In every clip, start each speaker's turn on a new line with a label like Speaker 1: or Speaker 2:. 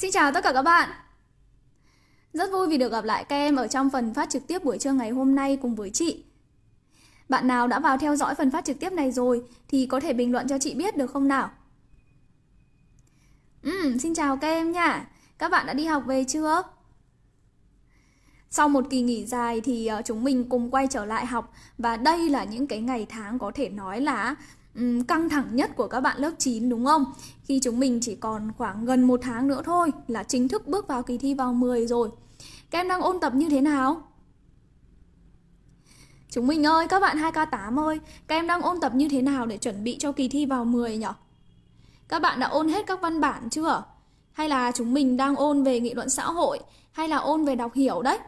Speaker 1: Xin chào tất cả các bạn Rất vui vì được gặp lại các em ở trong phần phát trực tiếp buổi trưa ngày hôm nay cùng với chị Bạn nào đã vào theo dõi phần phát trực tiếp này rồi thì có thể bình luận cho chị biết được không nào? Ừ, xin chào các em nha Các bạn đã đi học về chưa? Sau một kỳ nghỉ dài thì ờ, chúng mình cùng quay trở lại học Và đây là những cái ngày tháng có thể nói là um, căng thẳng nhất của các bạn lớp 9 đúng không? Khi chúng mình chỉ còn khoảng gần một tháng nữa thôi là chính thức bước vào kỳ thi vào 10 rồi. Các em đang ôn tập như thế nào? Chúng mình ơi, các bạn 2K8 ơi, các em đang ôn tập như thế nào để chuẩn bị cho kỳ thi vào 10 nhỉ? Các bạn đã ôn hết các văn bản chưa? Hay là chúng mình đang ôn về nghị luận xã hội hay là ôn về đọc hiểu đấy?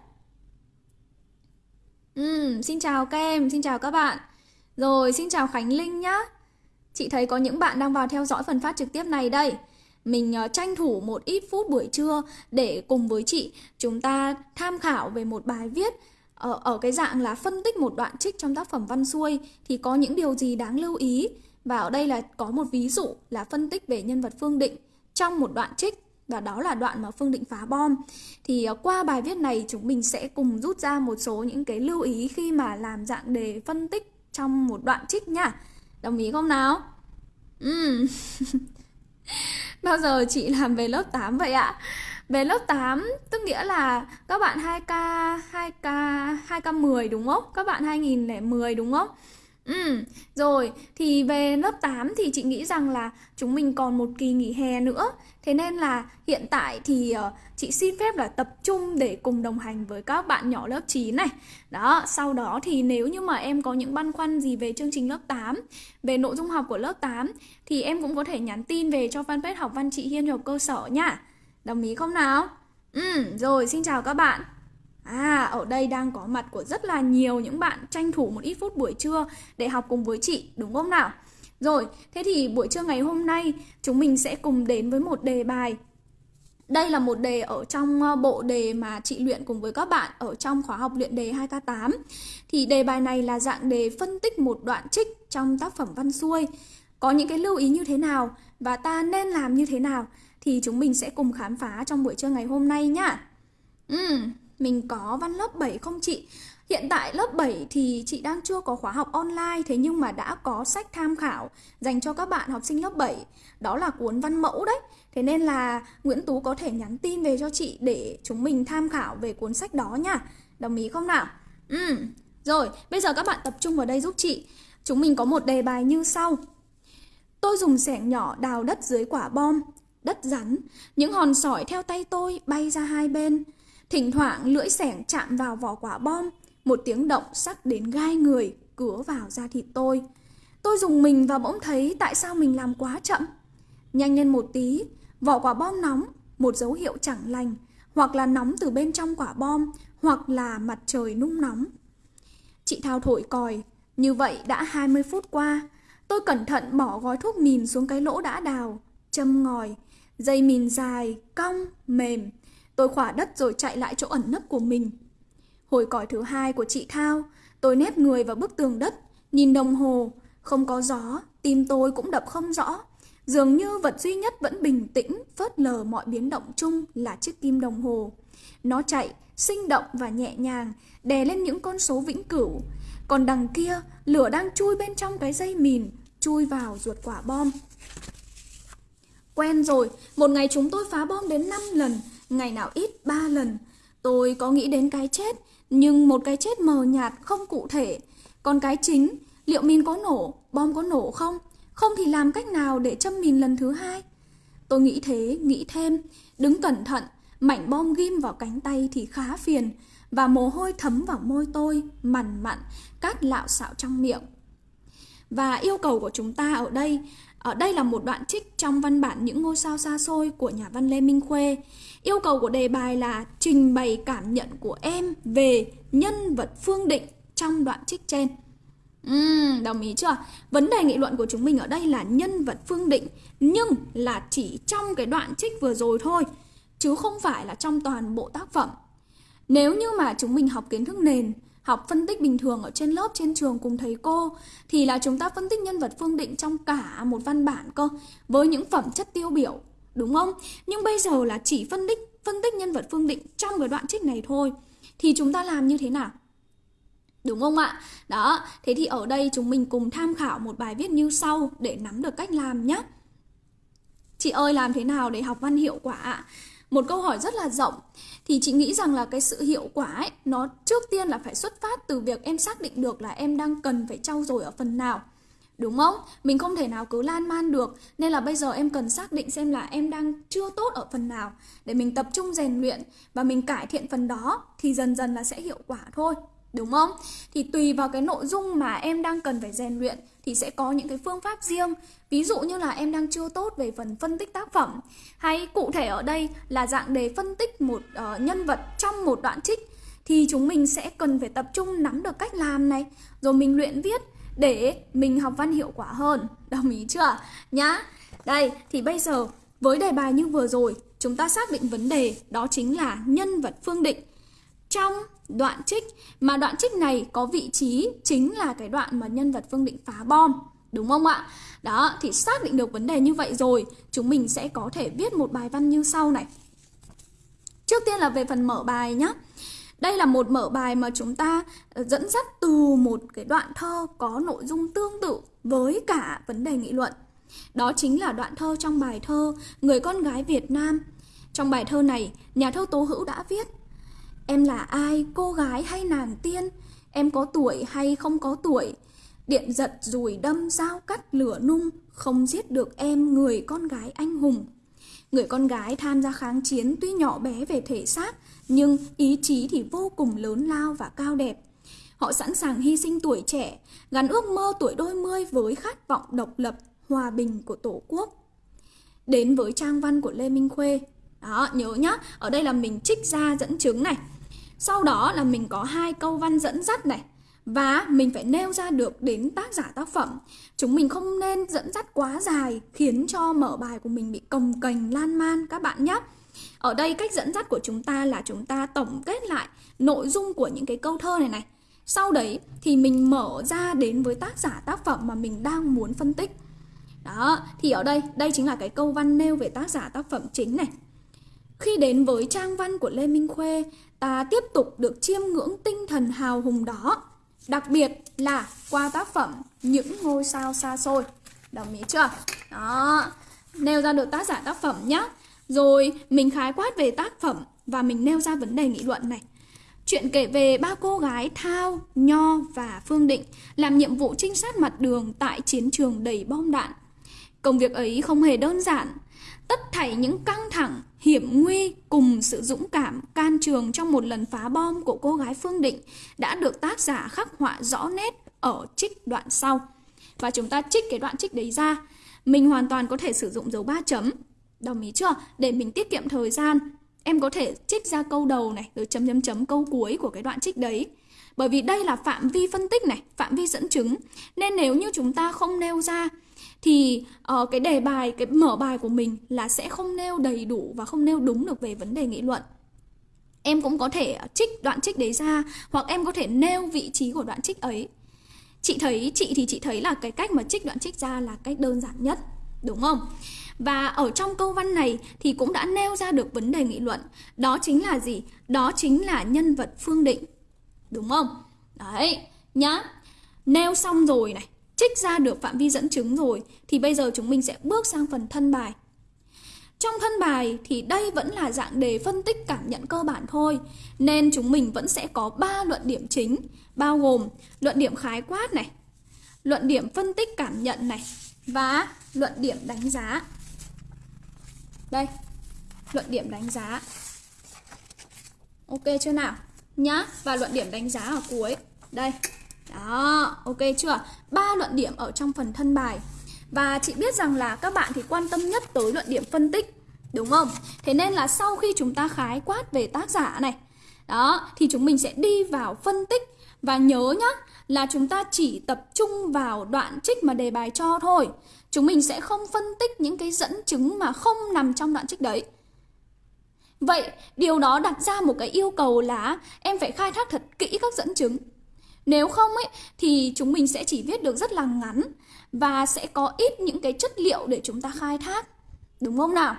Speaker 1: Ừ, xin chào các em, xin chào các bạn. Rồi, xin chào Khánh Linh nhá. Chị thấy có những bạn đang vào theo dõi phần phát trực tiếp này đây. Mình uh, tranh thủ một ít phút buổi trưa để cùng với chị chúng ta tham khảo về một bài viết ở, ở cái dạng là phân tích một đoạn trích trong tác phẩm văn xuôi thì có những điều gì đáng lưu ý. Và ở đây là có một ví dụ là phân tích về nhân vật Phương Định trong một đoạn trích và đó là đoạn mà Phương Định phá bom. Thì uh, qua bài viết này chúng mình sẽ cùng rút ra một số những cái lưu ý khi mà làm dạng đề phân tích trong một đoạn trích nhá Đồng ý không nào? Ừ. Bao giờ chị làm về lớp 8 vậy ạ? Về lớp 8 tức nghĩa là các bạn 2K 2K 2K10 đúng không? Các bạn 2010 đúng không? Ừ, rồi thì về lớp 8 thì chị nghĩ rằng là chúng mình còn một kỳ nghỉ hè nữa. Thế nên là hiện tại thì uh, chị xin phép là tập trung để cùng đồng hành với các bạn nhỏ lớp 9 này. Đó, sau đó thì nếu như mà em có những băn khoăn gì về chương trình lớp 8 Về nội dung học của lớp 8 Thì em cũng có thể nhắn tin về cho fanpage học văn chị Hiên học cơ sở nha. Đồng ý không nào? Ừ, rồi xin chào các bạn. À, ở đây đang có mặt của rất là nhiều những bạn tranh thủ một ít phút buổi trưa để học cùng với chị, đúng không nào? Rồi, thế thì buổi trưa ngày hôm nay chúng mình sẽ cùng đến với một đề bài. Đây là một đề ở trong ờ, bộ đề mà chị luyện cùng với các bạn ở trong khóa học luyện đề 2K8 Thì đề bài này là dạng đề phân tích một đoạn trích trong tác phẩm văn xuôi. Có những cái lưu ý như thế nào và ta nên làm như thế nào Thì chúng mình sẽ cùng khám phá trong buổi trưa ngày hôm nay nhá. Ừ, mình có văn lớp 7 không chị? Hiện tại lớp 7 thì chị đang chưa có khóa học online Thế nhưng mà đã có sách tham khảo dành cho các bạn học sinh lớp 7 Đó là cuốn văn mẫu đấy. Thế nên là Nguyễn Tú có thể nhắn tin về cho chị để chúng mình tham khảo về cuốn sách đó nha. Đồng ý không nào? Ừ, rồi bây giờ các bạn tập trung vào đây giúp chị. Chúng mình có một đề bài như sau. Tôi dùng sẻng nhỏ đào đất dưới quả bom Đất rắn. Những hòn sỏi theo tay tôi bay ra hai bên. Thỉnh thoảng lưỡi sẻng chạm vào vỏ quả bom một tiếng động sắc đến gai người cứa vào da thịt tôi. Tôi dùng mình và bỗng thấy tại sao mình làm quá chậm. Nhanh lên một tí, vỏ quả bom nóng, một dấu hiệu chẳng lành, hoặc là nóng từ bên trong quả bom, hoặc là mặt trời nung nóng. Chị Thao thổi còi, như vậy đã 20 phút qua. Tôi cẩn thận bỏ gói thuốc mìn xuống cái lỗ đã đào, châm ngòi, dây mìn dài, cong, mềm. Tôi khỏa đất rồi chạy lại chỗ ẩn nấp của mình. Hồi còi thứ hai của chị Thao, tôi nép người vào bức tường đất, nhìn đồng hồ, không có gió, tim tôi cũng đập không rõ. Dường như vật duy nhất vẫn bình tĩnh, phớt lờ mọi biến động chung là chiếc kim đồng hồ. Nó chạy, sinh động và nhẹ nhàng, đè lên những con số vĩnh cửu. Còn đằng kia, lửa đang chui bên trong cái dây mìn, chui vào ruột quả bom. Quen rồi, một ngày chúng tôi phá bom đến 5 lần, ngày nào ít ba lần. Tôi có nghĩ đến cái chết, nhưng một cái chết mờ nhạt không cụ thể. Còn cái chính, liệu mìn có nổ, bom có nổ không? Không thì làm cách nào để châm mìn lần thứ hai? Tôi nghĩ thế, nghĩ thêm, đứng cẩn thận, mảnh bom ghim vào cánh tay thì khá phiền, và mồ hôi thấm vào môi tôi, mằn mặn, cát lạo xạo trong miệng. Và yêu cầu của chúng ta ở đây, ở đây là một đoạn trích trong văn bản Những ngôi sao xa xôi của nhà văn Lê Minh Khuê. Yêu cầu của đề bài là trình bày cảm nhận của em về nhân vật Phương Định trong đoạn trích trên. Uhm, đồng ý chưa? Vấn đề nghị luận của chúng mình ở đây là nhân vật Phương Định Nhưng là chỉ trong cái đoạn trích vừa rồi thôi Chứ không phải là trong toàn bộ tác phẩm Nếu như mà chúng mình học kiến thức nền Học phân tích bình thường ở trên lớp, trên trường cùng thầy cô Thì là chúng ta phân tích nhân vật Phương Định trong cả một văn bản cơ Với những phẩm chất tiêu biểu đúng không? Nhưng bây giờ là chỉ phân tích phân tích nhân vật Phương Định trong cái đoạn trích này thôi. Thì chúng ta làm như thế nào? Đúng không ạ? Đó, thế thì ở đây chúng mình cùng tham khảo một bài viết như sau để nắm được cách làm nhé. Chị ơi làm thế nào để học văn hiệu quả ạ? Một câu hỏi rất là rộng. Thì chị nghĩ rằng là cái sự hiệu quả ấy, Nó trước tiên là phải xuất phát từ việc em xác định được là em đang cần phải trau dồi ở phần nào. Đúng không? Mình không thể nào cứ lan man được. Nên là bây giờ em cần xác định xem là em đang chưa tốt ở phần nào. Để mình tập trung rèn luyện Và mình cải thiện phần đó Thì dần dần là sẽ hiệu quả thôi. Đúng không? Thì tùy vào cái nội dung mà em đang cần phải rèn luyện thì sẽ có những cái phương pháp riêng. Ví dụ như là em đang chưa tốt về phần phân tích tác phẩm hay cụ thể ở đây là dạng đề phân tích một uh, nhân vật trong một đoạn trích thì chúng mình sẽ cần phải tập trung nắm được cách làm này rồi mình luyện viết để mình học văn hiệu quả hơn. Đồng ý chưa? Nhá. Đây, thì bây giờ với đề bài như vừa rồi, chúng ta xác định vấn đề đó chính là nhân vật phương định trong đoạn trích mà đoạn trích này có vị trí chính là cái đoạn mà nhân vật Phương Định phá bom đúng không ạ? Đó, thì xác định được vấn đề như vậy rồi, chúng mình sẽ có thể viết một bài văn như sau này. Trước tiên là về phần mở bài nhé. Đây là một mở bài mà chúng ta ờ, dẫn dắt từ một cái đoạn thơ có nội dung tương tự với cả vấn đề nghị luận. Đó chính là đoạn thơ trong bài thơ Người con gái Việt Nam. Trong bài thơ này, nhà thơ Tố Hữu đã viết Em là ai, cô gái hay nàng tiên? Em có tuổi hay không có tuổi? Điện giật rùi đâm dao cắt lửa nung, không giết được em người con gái anh hùng. Người con gái tham gia kháng chiến tuy nhỏ bé về thể xác, nhưng ý chí thì vô cùng lớn lao và cao đẹp. Họ sẵn sàng hy sinh tuổi trẻ, gắn ước mơ tuổi đôi mươi với khát vọng độc lập, hòa bình của Tổ quốc. Đến với trang văn của Lê Minh Khuê. Đó, nhớ nhá, ở đây là mình trích ra dẫn chứng này. Sau đó là mình có hai câu văn dẫn dắt này và mình phải nêu ra được đến tác giả tác phẩm. Chúng mình không nên dẫn dắt quá dài khiến cho mở bài của mình bị cồng kềnh lan man các bạn nhé. Ở đây cách dẫn dắt của chúng ta là chúng ta tổng kết lại nội dung của những cái câu thơ này này. Sau đấy thì mình mở ra đến với tác giả tác phẩm mà mình đang muốn phân tích. Đó, thì ở đây, đây chính là cái câu văn nêu về tác giả tác phẩm chính này. Khi đến với trang văn của Lê Minh Khuê, ta tiếp tục được chiêm ngưỡng tinh thần hào hùng đó. Đặc biệt là qua tác phẩm Những ngôi sao xa xôi. Đồng ý chưa? Đó, nêu ra được tác giả tác phẩm nhé. Rồi mình khái quát về tác phẩm và mình nêu ra vấn đề nghị luận này. Chuyện kể về ba cô gái Thao, Nho và Phương Định làm nhiệm vụ trinh sát mặt đường tại chiến trường đầy bom đạn. Công việc ấy không hề đơn giản, tất thảy những căng thẳng, hiểm nguy cùng sự dũng cảm can trường trong một lần phá bom của cô gái Phương Định đã được tác giả khắc họa rõ nét ở trích đoạn sau. Và chúng ta trích cái đoạn trích đấy ra. Mình hoàn toàn có thể sử dụng dấu ba chấm. Đồng ý chưa? Để mình tiết kiệm thời gian. Em có thể trích ra câu đầu này rồi chấm chấm chấm câu cuối của cái đoạn trích đấy. Bởi vì đây là phạm vi phân tích này, phạm vi dẫn chứng. Nên nếu như chúng ta không nêu ra thì uh, cái đề bài cái mở bài của mình là sẽ không nêu đầy đủ và không nêu đúng được về vấn đề nghị luận. Em cũng có thể trích đoạn trích đấy ra hoặc em có thể nêu vị trí của đoạn trích ấy. Chị thấy chị thì chị thấy là cái cách mà trích đoạn trích ra là cách đơn giản nhất đúng không? Và ở trong câu văn này thì cũng đã nêu ra được vấn đề nghị luận. Đó chính là gì? Đó chính là nhân vật phương định đúng không? Đấy nhá. Nêu xong rồi này trích ra được phạm vi dẫn chứng rồi thì bây giờ chúng mình sẽ bước sang phần thân bài. Trong thân bài thì đây vẫn là dạng đề phân tích cảm nhận cơ bản thôi, nên chúng mình vẫn sẽ có 3 luận điểm chính, bao gồm luận điểm khái quát này, luận điểm phân tích cảm nhận này và luận điểm đánh giá. Đây, luận điểm đánh giá. Ok chưa nào? Nhá, và luận điểm đánh giá ở cuối. Đây, đó, ok chưa? Ba luận điểm ở trong phần thân bài. Và chị biết rằng là các bạn thì quan tâm nhất tới luận điểm phân tích, đúng không? Thế nên là sau khi chúng ta khái quát về tác giả này, đó, thì chúng mình sẽ đi vào phân tích và nhớ nhá là chúng ta chỉ tập trung vào đoạn trích mà đề bài cho thôi. Chúng mình sẽ không phân tích những cái dẫn chứng mà không nằm trong đoạn trích đấy. Vậy điều đó đặt ra một cái yêu cầu là em phải khai thác thật kỹ các dẫn chứng nếu không ấy thì chúng mình sẽ chỉ viết được rất là ngắn và sẽ có ít những cái chất liệu để chúng ta khai thác. Đúng không nào?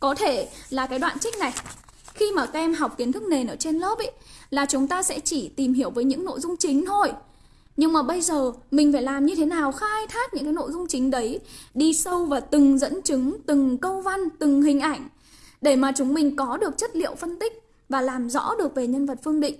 Speaker 1: Có thể là cái đoạn trích này Khi mà các em học kiến thức nền ở trên lớp ấy Là chúng ta sẽ chỉ tìm hiểu với những nội dung chính thôi nhưng mà bây giờ mình phải làm như thế nào khai thác những cái nội dung chính đấy Đi sâu vào từng dẫn chứng, từng câu văn, từng hình ảnh Để mà chúng mình có được chất liệu phân tích và làm rõ được về nhân vật Phương Định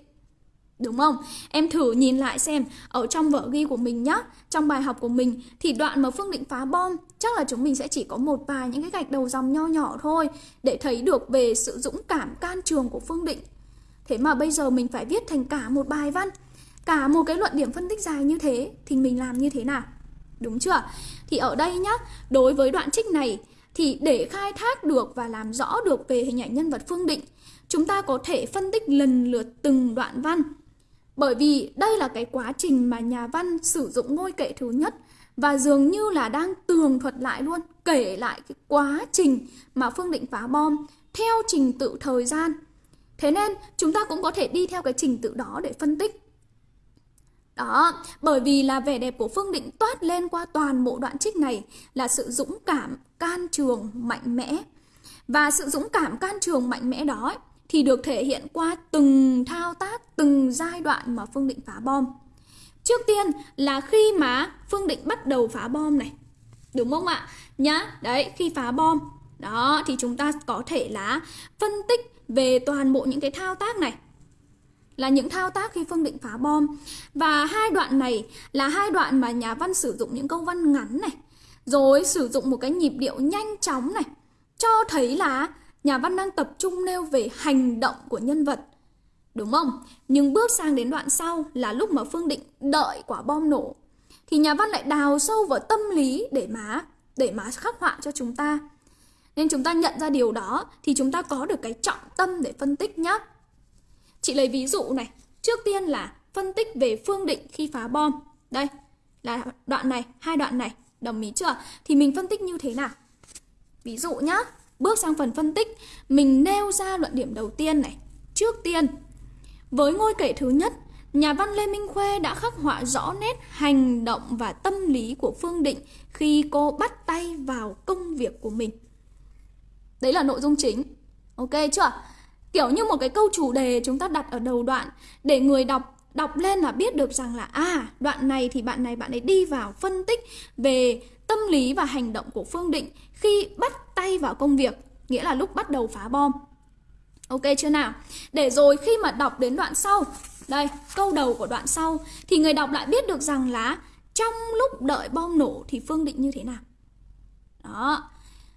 Speaker 1: Đúng không? Em thử nhìn lại xem ở trong vở ghi của mình nhá, trong bài học của mình thì đoạn mà Phương Định phá bom chắc là chúng mình sẽ chỉ có một vài những cái gạch đầu dòng nho nhỏ thôi để thấy được về sự dũng cảm can trường của Phương Định. Thế mà bây giờ mình phải viết thành cả một bài văn, cả một cái luận điểm phân tích dài như thế thì mình làm như thế nào? Đúng chưa? Thì ở đây nhá, đối với đoạn trích này thì để khai thác được và làm rõ được về hình ảnh nhân vật Phương Định, chúng ta có thể phân tích lần lượt từng đoạn văn bởi vì đây là cái quá trình mà nhà văn sử dụng ngôi kệ thứ nhất và dường như là đang tường thuật lại luôn, kể lại cái quá trình mà Phương Định phá bom theo trình tự thời gian. Thế nên chúng ta cũng có thể đi theo cái trình tự đó để phân tích. Đó, bởi vì là vẻ đẹp của Phương Định toát lên qua toàn bộ đoạn trích này là sự dũng cảm, can trường, mạnh mẽ. Và sự dũng cảm can trường mạnh mẽ đó ấy, thì được thể hiện qua từng thao tác, từng giai đoạn mà Phương Định phá bom. Trước tiên là khi mà Phương Định bắt đầu phá bom này. Đúng không ạ? Nhá, đấy, khi phá bom. Đó, thì chúng ta có thể là phân tích về toàn bộ những cái thao tác này. Là những thao tác khi Phương Định phá bom. Và hai đoạn này là hai đoạn mà nhà văn sử dụng những câu văn ngắn này. Rồi sử dụng một cái nhịp điệu nhanh chóng này. Cho thấy là nhà văn đang tập trung nêu về hành động của nhân vật. Đúng không? Nhưng bước sang đến đoạn sau là lúc mà Phương Định đợi quả bom nổ. Thì nhà văn lại đào sâu vào tâm lý để mà để mà khắc họa cho chúng ta. Nên chúng ta nhận ra điều đó thì chúng ta có được cái trọng tâm để phân tích nhé. Chị lấy ví dụ này. Trước tiên là phân tích về Phương Định khi phá bom. Đây là đoạn này, hai đoạn này. Đồng ý chưa? Thì mình phân tích như thế nào? Ví dụ nhá. Bước sang phần phân tích, mình nêu ra luận điểm đầu tiên này. Trước tiên, với ngôi kể thứ nhất, nhà văn Lê Minh Khuê đã khắc họa rõ nét hành động và tâm lý của Phương Định khi cô bắt tay vào công việc của mình. Đấy là nội dung chính. Ok chưa? Kiểu như một cái câu chủ đề chúng ta đặt ở đầu đoạn để người đọc đọc lên là biết được rằng là à đoạn này thì bạn này bạn ấy đi vào phân tích về tâm lý và hành động của Phương Định khi bắt tay vào công việc, nghĩa là lúc bắt đầu phá bom. Ok chưa nào? Để rồi khi mà đọc đến đoạn sau, đây, câu đầu của đoạn sau thì người đọc lại biết được rằng là trong lúc đợi bom nổ thì Phương Định như thế nào. Đó.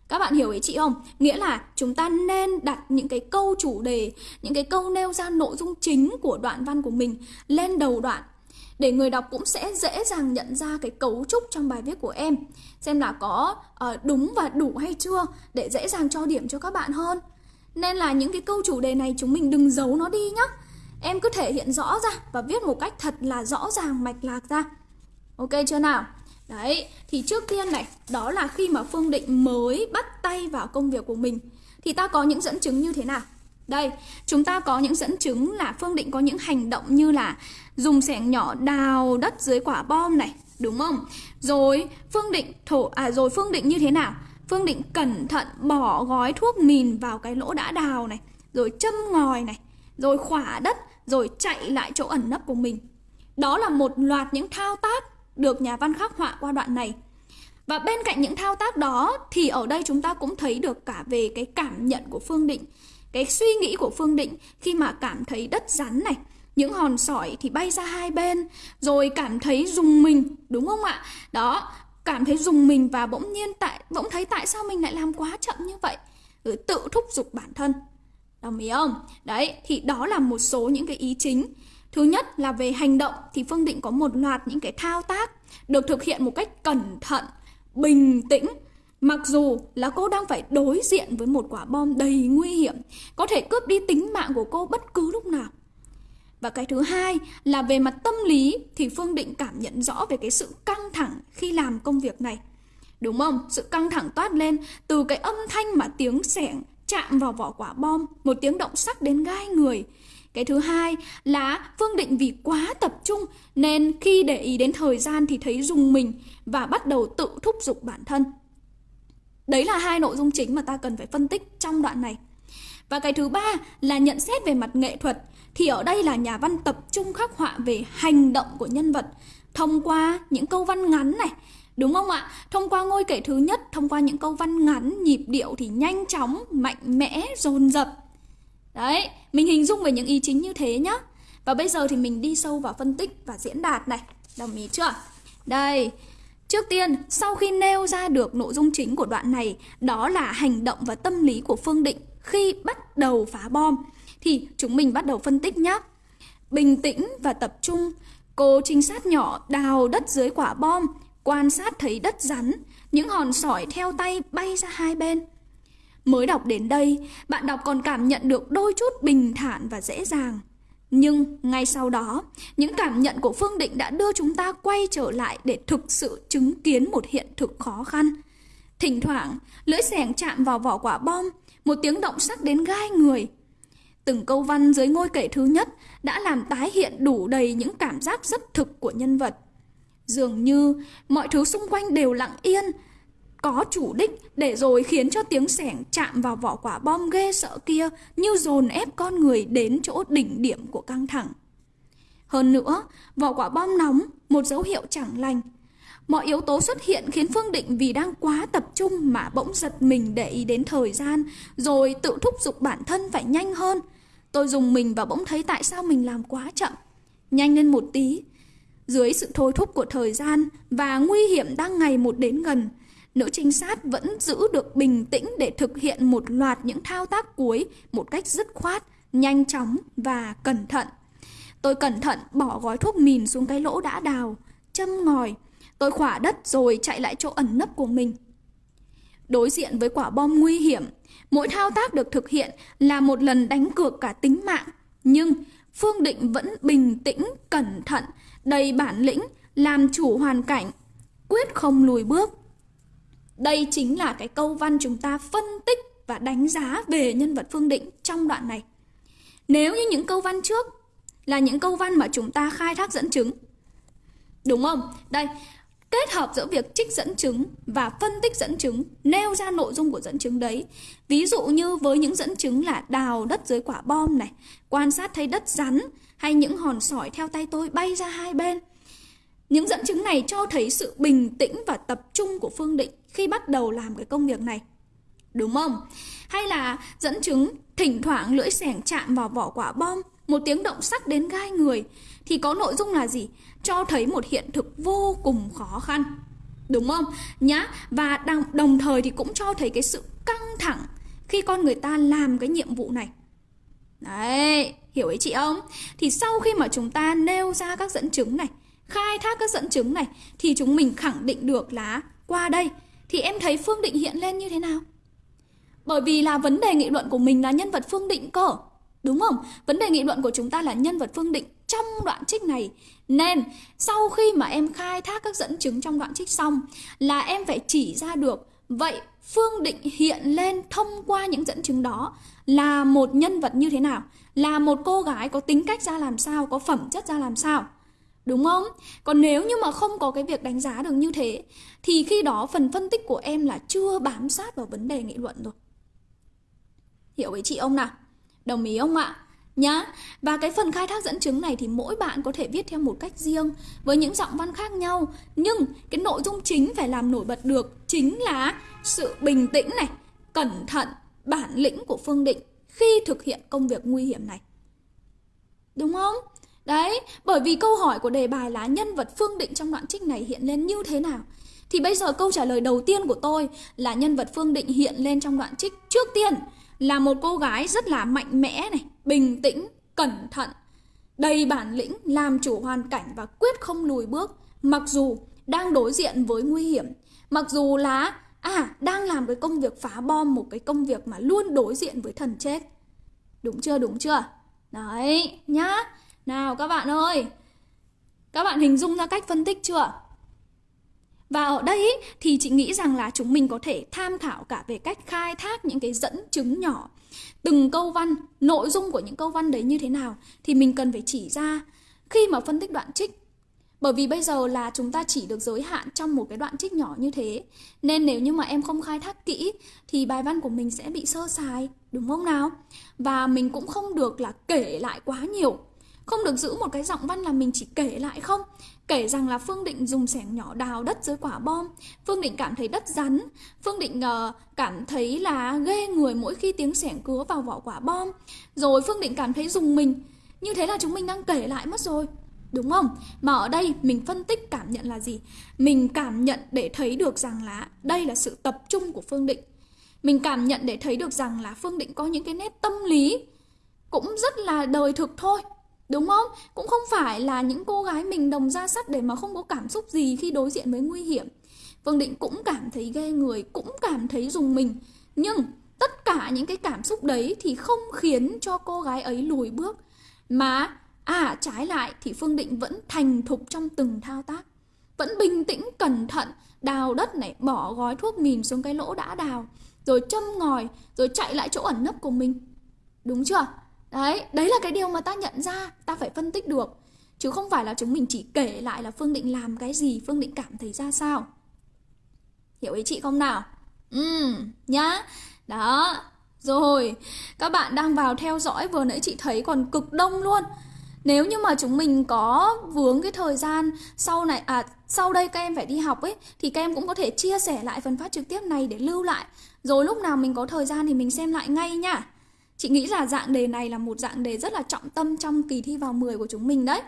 Speaker 1: Các bạn hiểu ý chị không? Nghĩa là chúng ta nên đặt những cái câu chủ đề, những cái câu nêu ra nội dung chính của đoạn văn của mình lên đầu đoạn để người đọc cũng sẽ dễ dàng nhận ra cái cấu trúc trong bài viết của em. Xem là có uh, đúng và đủ hay chưa để dễ dàng cho điểm cho các bạn hơn. Nên là những cái câu chủ đề này chúng mình đừng giấu nó đi nhá. Em cứ thể hiện rõ ra và viết một cách thật là rõ ràng mạch lạc ra. Ok chưa nào? Đấy thì trước tiên này đó là khi mà phương định mới bắt tay vào công việc của mình thì ta có những dẫn chứng như thế nào? Đây, chúng ta có những dẫn chứng là Phương Định có những hành động như là dùng xẻng nhỏ đào đất dưới quả bom này, đúng không? Rồi Phương Định thổ à rồi Phương Định như thế nào? Phương Định cẩn thận bỏ gói thuốc mìn vào cái lỗ đã đào này, rồi châm ngòi này, rồi khỏa đất, rồi chạy lại chỗ ẩn nấp của mình. Đó là một loạt những thao tác được nhà văn khắc họa qua đoạn này. Và bên cạnh những thao tác đó thì ở đây chúng ta cũng thấy được cả về cái cảm nhận của Phương Định cái suy nghĩ của Phương Định khi mà cảm thấy đất rắn này những hòn sỏi thì bay ra hai bên rồi cảm thấy dùng mình đúng không ạ? Đó cảm thấy dùng mình và bỗng nhiên tại bỗng thấy tại sao mình lại làm quá chậm như vậy? Ừ, tự thúc giục bản thân. Đồng ý không? Đấy thì đó là một số những cái ý chính. Thứ nhất là về hành động thì phương định có một loạt những cái thao tác được thực hiện một cách cẩn thận bình tĩnh. Mặc dù là cô đang phải đối diện với một quả bom đầy nguy hiểm, có thể cướp đi tính mạng của cô bất cứ lúc nào. Và cái thứ hai là về mặt tâm lý thì Phương Định cảm nhận rõ về cái sự căng thẳng khi làm công việc này. Đúng không? Sự căng thẳng toát lên từ cái âm thanh mà tiếng sẻng chạm vào vỏ quả bom, một tiếng động sắc đến gai người. Cái thứ hai là Phương Định vì quá tập trung nên khi để ý đến thời gian thì thấy dùng mình và bắt đầu tự thúc giục bản thân. Đấy là hai nội dung chính mà ta cần phải phân tích trong đoạn này. Và cái thứ ba là nhận xét về mặt nghệ thuật thì ở đây là nhà văn tập trung khắc họa về hành động của nhân vật thông qua những câu văn ngắn này. Đúng không ạ? Thông qua ngôi kể thứ nhất, thông qua những câu văn ngắn, nhịp điệu thì nhanh chóng, mạnh mẽ, dồn dập. Đấy, mình hình dung về những ý chính như thế nhá. Và bây giờ thì mình đi sâu vào phân tích và diễn đạt này. Đồng ý chưa? Đây, Trước tiên, sau khi nêu ra được nội dung chính của đoạn này, đó là hành động và tâm lý của Phương Định khi bắt đầu phá bom, thì chúng mình bắt đầu phân tích nhé. Bình tĩnh và tập trung, cô trinh sát nhỏ đào đất dưới quả bom, quan sát thấy đất rắn, những hòn sỏi theo tay bay ra hai bên. Mới đọc đến đây, bạn đọc còn cảm nhận được đôi chút bình thản và dễ dàng. Nhưng ngay sau đó, những cảm nhận của Phương Định đã đưa chúng ta quay trở lại để thực sự chứng kiến một hiện thực khó khăn. Thỉnh thoảng, lưỡi xẻng chạm vào vỏ quả bom, một tiếng động sắc đến gai người. Từng câu văn dưới ngôi kể thứ nhất đã làm tái hiện đủ đầy những cảm giác rất thực của nhân vật. Dường như mọi thứ xung quanh đều lặng yên, có chủ đích để rồi khiến cho tiếng sẻng chạm vào vỏ quả bom ghê sợ kia như dồn ép con người đến chỗ đỉnh điểm của căng thẳng. Hơn nữa, vỏ quả bom nóng, một dấu hiệu chẳng lành. Mọi yếu tố xuất hiện khiến Phương Định vì đang quá tập trung mà bỗng giật mình để ý đến thời gian, rồi tự thúc giục bản thân phải nhanh hơn. Tôi dùng mình và bỗng thấy tại sao mình làm quá chậm. Nhanh lên một tí. Dưới sự thôi thúc của thời gian và nguy hiểm đang ngày một đến gần, nữ trinh sát vẫn giữ được bình tĩnh để thực hiện một loạt những thao tác cuối một cách dứt khoát, nhanh chóng và cẩn thận. Tôi cẩn thận bỏ gói thuốc mìn xuống cái lỗ đã đào, châm ngòi. Tôi khỏa đất rồi chạy lại chỗ ẩn nấp của mình. Đối diện với quả bom nguy hiểm, mỗi thao tác được thực hiện là một lần đánh cược cả tính mạng. Nhưng Phương Định vẫn bình tĩnh, cẩn thận, đầy bản lĩnh, làm chủ hoàn cảnh, quyết không lùi bước. Đây chính là cái câu văn chúng ta phân tích và đánh giá về nhân vật Phương Định trong đoạn này. Nếu như những câu văn trước là những câu văn mà chúng ta khai thác dẫn chứng. Đúng không? Đây, kết hợp giữa việc trích dẫn chứng và phân tích dẫn chứng, nêu ra nội dung của dẫn chứng đấy. Ví dụ như với những dẫn chứng là đào đất dưới quả bom này, quan sát thấy đất rắn hay những hòn sỏi theo tay tôi bay ra hai bên. Những dẫn chứng này cho thấy sự bình tĩnh và tập trung của Phương Định khi bắt đầu làm cái công việc này. Đúng không? Hay là dẫn chứng thỉnh thoảng lưỡi xẻng chạm vào vỏ quả bom, một tiếng động sắc đến gai người thì có nội dung là gì? Cho thấy một hiện thực vô cùng khó khăn. Đúng không? Nhá, và đồng, đồng thời thì cũng cho thấy cái sự căng thẳng khi con người ta làm cái nhiệm vụ này. Đấy, hiểu ý chị không? Thì sau khi mà chúng ta nêu ra các dẫn chứng này, khai thác các dẫn chứng này thì chúng mình khẳng định được là qua đây thì em thấy Phương Định hiện lên như thế nào? Bởi vì là vấn đề nghị luận của mình là nhân vật Phương Định cơ. Đúng không? Vấn đề nghị luận của chúng ta là nhân vật Phương Định trong đoạn trích này. Nên sau khi mà em khai thác các dẫn chứng trong đoạn trích xong là em phải chỉ ra được vậy Phương Định hiện lên thông qua những dẫn chứng đó là một nhân vật như thế nào? Là một cô gái có tính cách ra làm sao, có phẩm chất ra làm sao? Đúng không? Còn nếu như mà không có cái việc đánh giá được như thế Thì khi đó phần phân tích của em là chưa bám sát vào vấn đề nghị luận rồi Hiểu với chị ông nào? Đồng ý không ạ? Nhá Và cái phần khai thác dẫn chứng này thì mỗi bạn có thể viết theo một cách riêng Với những giọng văn khác nhau Nhưng cái nội dung chính phải làm nổi bật được Chính là sự bình tĩnh này Cẩn thận, bản lĩnh của Phương Định Khi thực hiện công việc nguy hiểm này Đúng không? Đấy, bởi vì câu hỏi của đề bài là nhân vật Phương Định trong đoạn trích này hiện lên như thế nào? Thì bây giờ câu trả lời đầu tiên của tôi là nhân vật Phương Định hiện lên trong đoạn trích trước tiên là một cô gái rất là mạnh mẽ này, bình tĩnh, cẩn thận, đầy bản lĩnh, làm chủ hoàn cảnh và quyết không lùi bước mặc dù đang đối diện với nguy hiểm, mặc dù là à đang làm cái công việc phá bom một cái công việc mà luôn đối diện với thần chết. Đúng chưa? Đúng chưa? Đấy, nhá. Nào các bạn ơi Các bạn hình dung ra cách phân tích chưa? Và ở đây ý, thì chị nghĩ rằng là chúng mình có thể tham khảo cả về cách khai thác những cái dẫn chứng nhỏ. Từng câu văn, nội dung của những câu văn đấy như thế nào Thì mình cần phải chỉ ra Khi mà phân tích đoạn trích. Bởi vì bây giờ là chúng ta chỉ được giới hạn trong một cái đoạn trích nhỏ như thế. Nên nếu như mà em không khai thác kỹ Thì bài văn của mình sẽ bị sơ sài Đúng không nào? Và mình cũng không được là kể lại quá nhiều không được giữ một cái giọng văn là mình chỉ kể lại không? Kể rằng là Phương Định dùng sẻng nhỏ đào đất dưới quả bom. Phương Định cảm thấy đất rắn. Phương Định uh, cảm thấy là ghê người mỗi khi tiếng sẻng cứa vào vỏ quả bom. Rồi Phương Định cảm thấy dùng mình. Như thế là chúng mình đang kể lại mất rồi. Đúng không? Mà ở đây mình phân tích cảm nhận là gì? Mình cảm nhận để thấy được rằng là đây là sự tập trung của Phương Định. Mình cảm nhận để thấy được rằng là Phương Định có những cái nét tâm lý Cũng rất là đời thực thôi. Đúng không? Cũng không phải là những cô gái mình đồng ra sắt để mà không có cảm xúc gì khi đối diện với nguy hiểm. Phương Định cũng cảm thấy ghê người, cũng cảm thấy dùng mình. Nhưng tất cả những cái cảm xúc đấy thì không khiến cho cô gái ấy lùi bước. Mà à trái lại thì Phương Định vẫn thành thục trong từng thao tác. Vẫn bình tĩnh, cẩn thận, đào đất này, bỏ gói thuốc mìn xuống cái lỗ đã đào. Rồi châm ngòi, rồi chạy lại chỗ ẩn nấp của mình. Đúng chưa? Đấy, đấy là cái điều mà ta nhận ra, ta phải phân tích được. Chứ không phải là chúng mình chỉ kể lại là Phương Định làm cái gì, Phương Định cảm thấy ra sao. Hiểu ý chị không nào? Ừ, nhá. Đó, rồi, các bạn đang vào theo dõi vừa nãy chị thấy còn cực đông luôn. Nếu như mà chúng mình có vướng cái thời gian sau này à sau đây các em phải đi học ấy thì các em cũng có thể chia sẻ lại phần phát trực tiếp này để lưu lại. Rồi lúc nào mình có thời gian thì mình xem lại ngay nhá. Chị nghĩ là dạng đề này là một dạng đề rất là trọng tâm trong kỳ thi vào 10 của chúng mình đấy.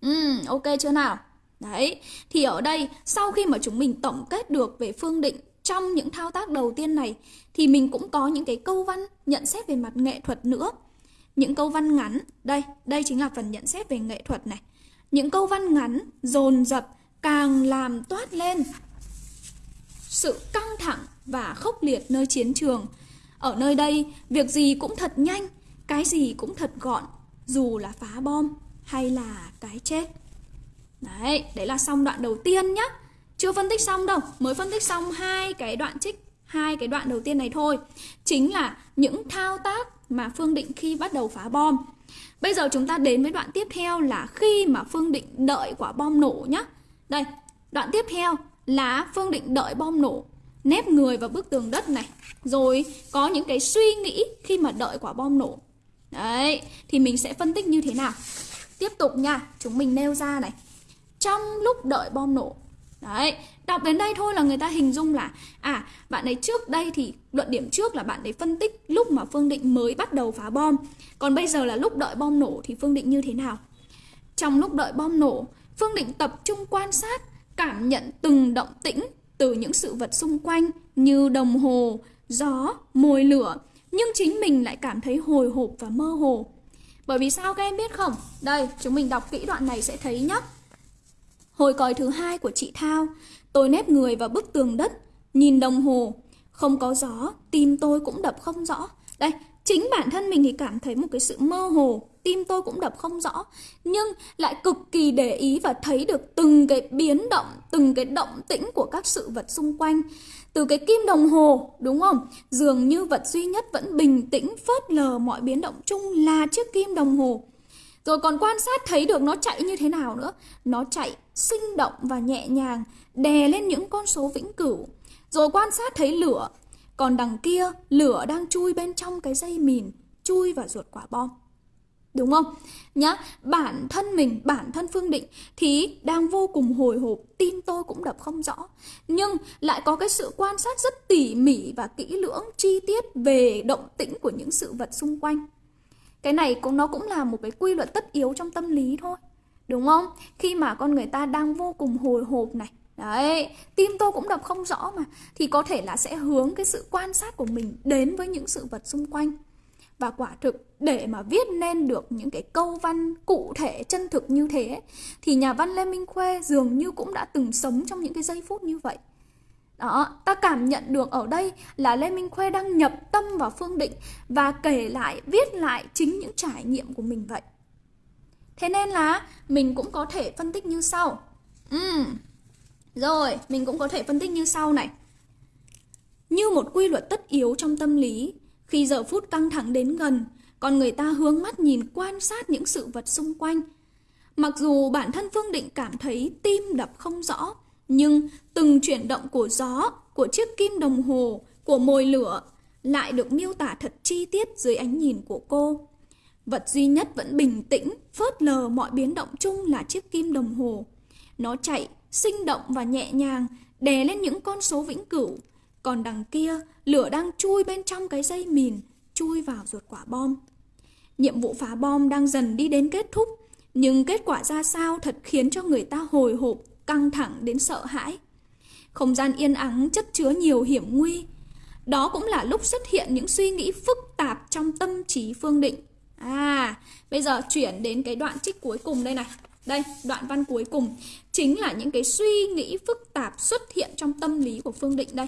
Speaker 1: Ừ, ok chưa nào? Đấy, thì ở đây sau khi mà chúng mình tổng kết được về phương định trong những thao tác đầu tiên này thì mình cũng có những cái câu văn nhận xét về mặt nghệ thuật nữa. Những câu văn ngắn, đây, đây chính là phần nhận xét về nghệ thuật này. Những câu văn ngắn dồn dập càng làm toát lên sự căng thẳng và khốc liệt nơi chiến trường ở nơi đây, việc gì cũng thật nhanh, cái gì cũng thật gọn, dù là phá bom hay là cái chết. Đấy, đấy là xong đoạn đầu tiên nhá. Chưa phân tích xong đâu, mới phân tích xong hai cái đoạn trích, hai cái đoạn đầu tiên này thôi. Chính là những thao tác mà Phương Định khi bắt đầu phá bom. Bây giờ chúng ta đến với đoạn tiếp theo là khi mà Phương Định đợi quả bom nổ nhá. Đây, đoạn tiếp theo là Phương Định đợi bom nổ nép người vào bức tường đất này, rồi có những cái suy nghĩ khi mà đợi quả bom nổ. Đấy, thì mình sẽ phân tích như thế nào? Tiếp tục nha, chúng mình nêu ra này. Trong lúc đợi bom nổ, đấy, đọc đến đây thôi là người ta hình dung là à bạn ấy trước đây thì, luận điểm trước là bạn ấy phân tích lúc mà phương định mới bắt đầu phá bom. Còn bây giờ là lúc đợi bom nổ thì phương định như thế nào? Trong lúc đợi bom nổ, phương định tập trung quan sát, cảm nhận từng động tĩnh từ những sự vật xung quanh như đồng hồ, gió, mồi lửa, nhưng chính mình lại cảm thấy hồi hộp và mơ hồ. Bởi vì sao các em biết không? Đây, chúng mình đọc kỹ đoạn này sẽ thấy nhé. Hồi còi thứ hai của chị Thao, tôi nép người vào bức tường đất, nhìn đồng hồ, không có gió, tim tôi cũng đập không rõ. Đây, chính bản thân mình thì cảm thấy một cái sự mơ hồ tim tôi cũng đập không rõ, nhưng lại cực kỳ để ý và thấy được từng cái biến động, từng cái động tĩnh của các sự vật xung quanh. Từ cái kim đồng hồ, đúng không? Dường như vật duy nhất vẫn bình tĩnh, phớt lờ mọi biến động chung là chiếc kim đồng hồ. Rồi còn quan sát thấy được nó chạy như thế nào nữa. Nó chạy sinh động và nhẹ nhàng, đè lên những con số vĩnh cửu. Rồi quan sát thấy lửa. Còn đằng kia, lửa đang chui bên trong cái dây mìn, chui vào ruột quả bom. Đúng không? Nhá, bản thân mình, bản thân Phương Định thì đang vô cùng hồi hộp, tim tôi cũng đập không rõ. Nhưng lại có cái sự quan sát rất tỉ mỉ và kỹ lưỡng, chi tiết về động tĩnh của những sự vật xung quanh. Cái này cũng nó cũng là một cái quy luật tất yếu trong tâm lý thôi. Đúng không? Khi mà con người ta đang vô cùng hồi hộp này, Đấy, tim tôi cũng đập không rõ mà Thì có thể là sẽ hướng cái sự quan sát của mình đến với những sự vật xung quanh và quả thực để mà viết nên được những cái câu văn cụ thể chân thực như thế thì nhà văn Lê Minh Khuê dường như cũng đã từng sống trong những cái giây phút như vậy. Đó, ta cảm nhận được ở đây là Lê Minh Khuê đang nhập tâm vào Phương Định và kể lại, viết lại chính những trải nghiệm của mình vậy. Thế nên là mình cũng có thể phân tích như sau. Ừ, rồi, mình cũng có thể phân tích như sau này. Như một quy luật tất yếu trong tâm lý, khi giờ phút căng thẳng đến gần, con người ta hướng mắt nhìn quan sát những sự vật xung quanh. Mặc dù bản thân Phương Định cảm thấy tim đập không rõ, nhưng từng chuyển động của gió, của chiếc kim đồng hồ, của mồi lửa lại được miêu tả thật chi tiết dưới ánh nhìn của cô. Vật duy nhất vẫn bình tĩnh, phớt lờ mọi biến động chung là chiếc kim đồng hồ. Nó chạy, sinh động và nhẹ nhàng, đè lên những con số vĩnh cửu. Còn đằng kia, lửa đang chui bên trong cái dây mìn, chui vào ruột quả bom. Nhiệm vụ phá bom đang dần đi đến kết thúc, nhưng kết quả ra sao thật khiến cho người ta hồi hộp, căng thẳng đến sợ hãi. Không gian yên ắng chất chứa nhiều hiểm nguy. Đó cũng là lúc xuất hiện những suy nghĩ phức tạp trong tâm trí Phương Định. À, bây giờ chuyển đến cái đoạn trích cuối cùng đây này. Đây, đoạn văn cuối cùng chính là những cái suy nghĩ phức tạp xuất hiện trong tâm lý của Phương Định đây.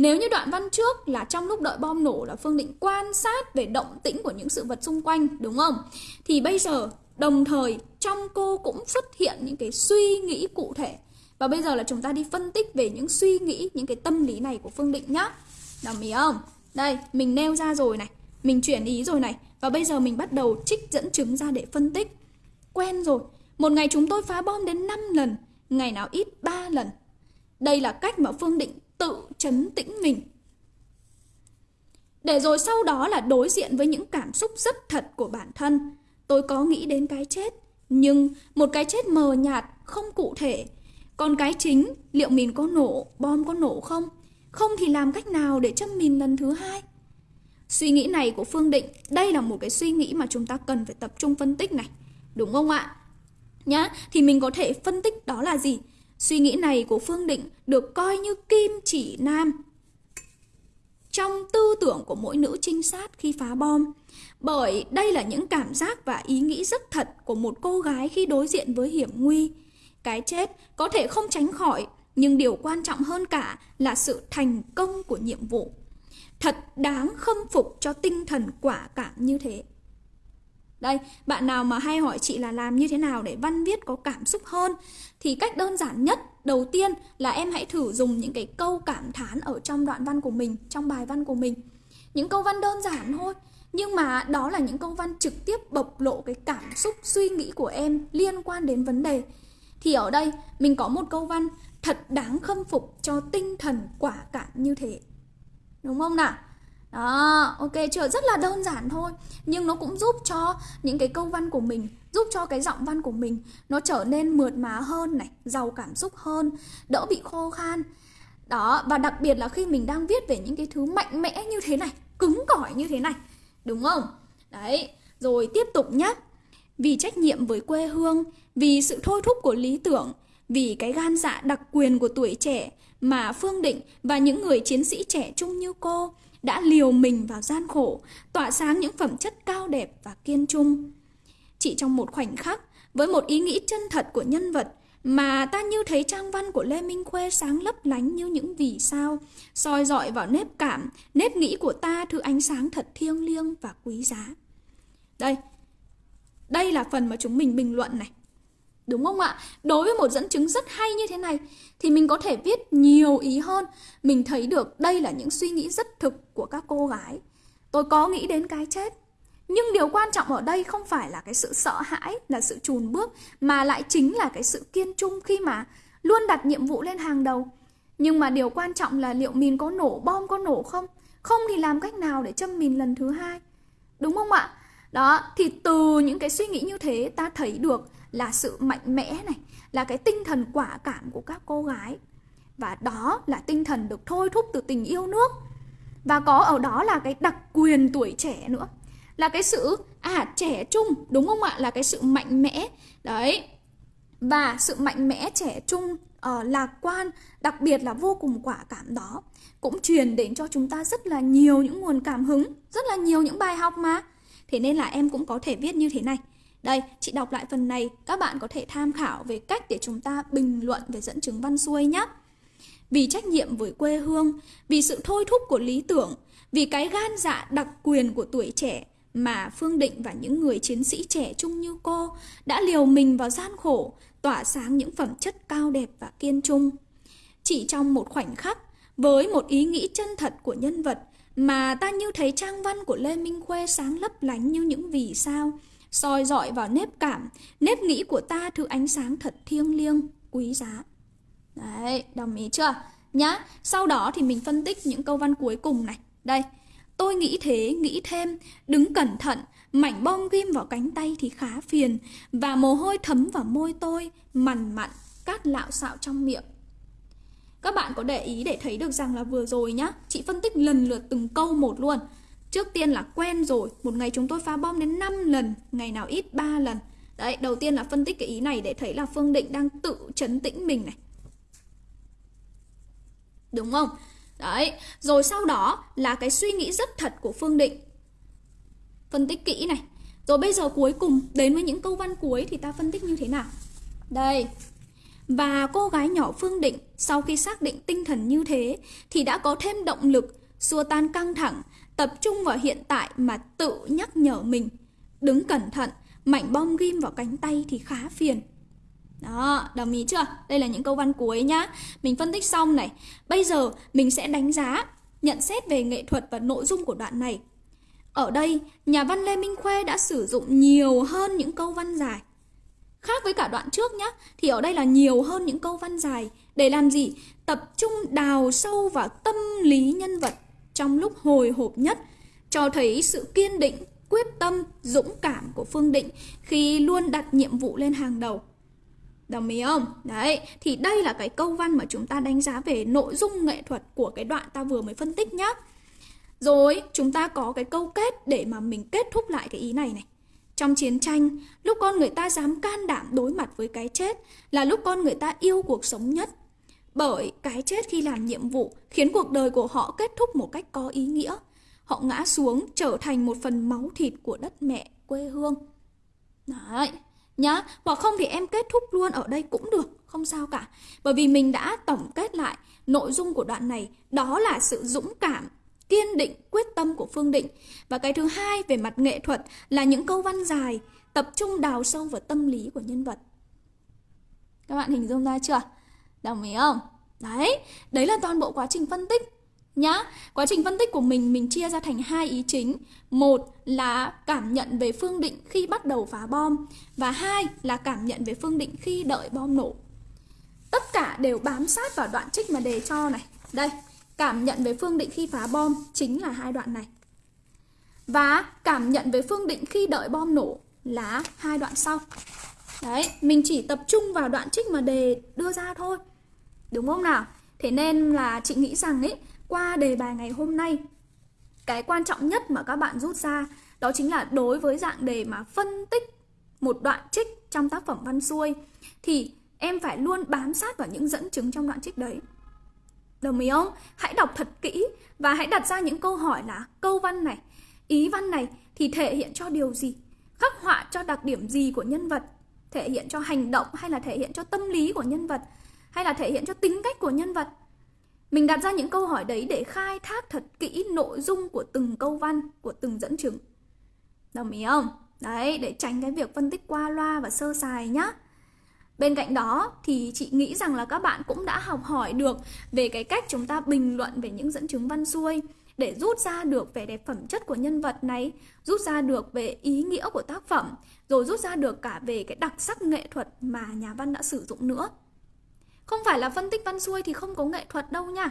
Speaker 1: Nếu như đoạn văn trước là trong lúc đợi bom nổ là Phương Định quan sát về động tĩnh của những sự vật xung quanh, đúng không? Thì bây giờ đồng thời trong cô cũng xuất hiện những cái suy nghĩ cụ thể. Và bây giờ là chúng ta đi phân tích về những suy nghĩ, những cái tâm lý này của Phương Định nhá. Đồng ý không? Đây, mình nêu ra rồi này, mình chuyển ý rồi này. Và bây giờ mình bắt đầu trích dẫn chứng ra để phân tích. Quen rồi, một ngày chúng tôi phá bom đến 5 lần, ngày nào ít 3 lần. Đây là cách mà Phương Định tự chấn tĩnh mình. Để rồi sau đó là đối diện với những cảm xúc rất thật của bản thân. Tôi có nghĩ đến cái chết, nhưng một cái chết mờ nhạt, không cụ thể. Còn cái chính, liệu mình có nổ, bom có nổ không? Không thì làm cách nào để châm mình lần thứ hai? Suy nghĩ này của Phương Định, đây là một cái suy nghĩ mà chúng ta cần phải tập trung phân tích này. Đúng không ạ? Nhá, thì mình có thể phân tích đó là gì? Suy nghĩ này của Phương Định được coi như kim chỉ nam trong tư tưởng của mỗi nữ trinh sát khi phá bom. Bởi đây là những cảm giác và ý nghĩ rất thật của một cô gái khi đối diện với hiểm nguy. Cái chết có thể không tránh khỏi, nhưng điều quan trọng hơn cả là sự thành công của nhiệm vụ. Thật đáng khâm phục cho tinh thần quả cảm như thế. Đây, bạn nào mà hay hỏi chị là làm như thế nào để văn viết có cảm xúc hơn thì cách đơn giản nhất đầu tiên là em hãy thử dùng những cái câu cảm thán ở trong đoạn văn của mình, trong bài văn của mình. Những câu văn đơn giản thôi, nhưng mà đó là những câu văn trực tiếp bộc lộ cái cảm xúc suy nghĩ của em liên quan đến vấn đề. Thì ở đây mình có một câu văn thật đáng khâm phục cho tinh thần quả cảm như thế. Đúng không nào? Đó, ok chưa? Rất là đơn giản thôi Nhưng nó cũng giúp cho những cái câu văn của mình Giúp cho cái giọng văn của mình Nó trở nên mượt mà hơn này Giàu cảm xúc hơn Đỡ bị khô khan Đó, và đặc biệt là khi mình đang viết về những cái thứ mạnh mẽ như thế này Cứng cỏi như thế này Đúng không? Đấy, rồi tiếp tục nhé Vì trách nhiệm với quê hương Vì sự thôi thúc của lý tưởng Vì cái gan dạ đặc quyền của tuổi trẻ Mà Phương Định và những người chiến sĩ trẻ trung như cô đã liều mình vào gian khổ, tỏa sáng những phẩm chất cao đẹp và kiên trung. Chỉ trong một khoảnh khắc, với một ý nghĩ chân thật của nhân vật, mà ta như thấy trang văn của Lê Minh Khuê sáng lấp lánh như những vì sao, soi dọi vào nếp cảm, nếp nghĩ của ta thứ ánh sáng thật thiêng liêng và quý giá. Đây, đây là phần mà chúng mình bình luận này. Đúng không ạ? Đối với một dẫn chứng rất hay như thế này thì mình có thể viết nhiều ý hơn. Mình thấy được đây là những suy nghĩ rất thực của các cô gái. Tôi có nghĩ đến cái chết. Nhưng điều quan trọng ở đây không phải là cái sự sợ hãi, là sự chùn bước mà lại chính là cái sự kiên trung khi mà luôn đặt nhiệm vụ lên hàng đầu. Nhưng mà điều quan trọng là liệu mình có nổ, bom có nổ không? Không thì làm cách nào để châm mình lần thứ hai? Đúng không ạ? Đó, thì từ những cái suy nghĩ như thế ta thấy được là sự mạnh mẽ này, là cái tinh thần quả cảm của các cô gái. Và đó là tinh thần được thôi thúc từ tình yêu nước. Và có ở đó là cái đặc quyền tuổi trẻ nữa. Là cái sự à trẻ trung, đúng không ạ? Là cái sự mạnh mẽ. Đấy. Và sự mạnh mẽ trẻ trung uh, lạc quan, đặc biệt là vô cùng quả cảm đó cũng truyền đến cho chúng ta rất là nhiều những nguồn cảm hứng, rất là nhiều những bài học mà. Thế nên là em cũng có thể viết như thế này. Đây, chị đọc lại phần này, các bạn có thể tham khảo về cách để chúng ta bình luận về dẫn chứng văn xuôi nhé. Vì trách nhiệm với quê hương, vì sự thôi thúc của lý tưởng, vì cái gan dạ đặc quyền của tuổi trẻ mà Phương Định và những người chiến sĩ trẻ trung như cô đã liều mình vào gian khổ, tỏa sáng những phẩm chất cao đẹp và kiên trung. Chỉ trong một khoảnh khắc, với một ý nghĩ chân thật của nhân vật mà ta như thấy trang văn của Lê Minh Khuê sáng lấp lánh như những vì sao, soi dọi vào nếp cảm, nếp nghĩ của ta thứ ánh sáng thật thiêng liêng, quý giá. Đấy, đồng ý chưa? Nhá, sau đó thì mình phân tích những câu văn cuối cùng này. Đây, tôi nghĩ thế, nghĩ thêm, đứng cẩn thận, mảnh bom ghim vào cánh tay thì khá phiền, và mồ hôi thấm vào môi tôi, mằn mặn, cát lạo xạo trong miệng. Các bạn có để ý để thấy được rằng là vừa rồi nhá, chị phân tích lần lượt từng câu một luôn. Trước tiên là quen rồi, một ngày chúng tôi phá bom đến 5 lần, ngày nào ít 3 lần. Đấy, đầu tiên là phân tích cái ý này để thấy là Phương Định đang tự chấn tĩnh mình này. Đúng không? Đấy, rồi sau đó là cái suy nghĩ rất thật của Phương Định. Phân tích kỹ này. Rồi bây giờ cuối cùng đến với những câu văn cuối thì ta phân tích như thế nào? Đây. Và cô gái nhỏ Phương Định sau khi xác định tinh thần như thế thì đã có thêm động lực xua tan căng thẳng, tập trung vào hiện tại mà tự nhắc nhở mình. Đứng cẩn thận, mảnh bom ghim vào cánh tay thì khá phiền. Đó, đồng ý chưa? Đây là những câu văn cuối nhá. Mình phân tích xong này. Bây giờ mình sẽ đánh giá, nhận xét về nghệ thuật và nội dung của đoạn này. Ở đây, nhà văn Lê Minh Khuê đã sử dụng nhiều hơn những câu văn dài. Khác với cả đoạn trước nhá, thì ở đây là nhiều hơn những câu văn dài. Để làm gì? Tập trung đào sâu vào tâm lý nhân vật trong lúc hồi hộp nhất, cho thấy sự kiên định, quyết tâm, dũng cảm của Phương Định khi luôn đặt nhiệm vụ lên hàng đầu. Đồng ý không? Đấy, thì đây là cái câu văn mà chúng ta đánh giá về nội dung nghệ thuật của cái đoạn ta vừa mới phân tích nhé Rồi, chúng ta có cái câu kết để mà mình kết thúc lại cái ý này này. Trong chiến tranh, lúc con người ta dám can đảm đối mặt với cái chết là lúc con người ta yêu cuộc sống nhất. Bởi cái chết khi làm nhiệm vụ khiến cuộc đời của họ kết thúc một cách có ý nghĩa. Họ ngã xuống trở thành một phần máu thịt của đất mẹ, quê hương. Đấy, nhá. Hoặc không thì em kết thúc luôn ở đây cũng được, không sao cả. Bởi vì mình đã tổng kết lại nội dung của đoạn này, đó là sự dũng cảm, kiên định, quyết tâm của Phương Định. Và cái thứ hai về mặt nghệ thuật là những câu văn dài, tập trung đào sâu vào tâm lý của nhân vật. Các bạn hình dung ra chưa? Đồng ý không? Đấy, đấy là toàn bộ quá trình phân tích nhá. Quá trình phân tích của mình mình chia ra thành hai ý chính. Một là cảm nhận về Phương Định khi bắt đầu phá bom và hai là cảm nhận về Phương Định khi đợi bom nổ. Tất cả đều bám sát vào đoạn trích mà đề cho này. Đây, cảm nhận về Phương Định khi phá bom chính là hai đoạn này. Và cảm nhận về Phương Định khi đợi bom nổ là hai đoạn sau. Đấy, mình chỉ tập trung vào đoạn trích mà đề đưa ra thôi. Đúng không nào? Thế nên là chị nghĩ rằng ấy qua đề bài ngày hôm nay cái quan trọng nhất mà các bạn rút ra đó chính là đối với dạng đề mà phân tích một đoạn trích trong tác phẩm văn xuôi thì em phải luôn bám sát vào những dẫn chứng trong đoạn trích đấy. Đồng ý không? Hãy đọc thật kỹ và hãy đặt ra những câu hỏi là câu văn này, ý văn này thì thể hiện cho điều gì? Khắc họa cho đặc điểm gì của nhân vật? Thể hiện cho hành động hay là thể hiện cho tâm lý của nhân vật? Hay là thể hiện cho tính cách của nhân vật? Mình đặt ra những câu hỏi đấy để khai thác thật kỹ nội dung của từng câu văn, của từng dẫn chứng. Đồng ý không? Đấy, để tránh cái việc phân tích qua loa và sơ sài nhá. Bên cạnh đó thì chị nghĩ rằng là các bạn cũng đã học hỏi được về cái cách chúng ta bình luận về những dẫn chứng văn xuôi để rút ra được vẻ đẹp phẩm chất của nhân vật này, rút ra được về ý nghĩa của tác phẩm, rồi rút ra được cả về cái đặc sắc nghệ thuật mà nhà văn đã sử dụng nữa. Không phải là phân tích văn xuôi thì không có nghệ thuật đâu nha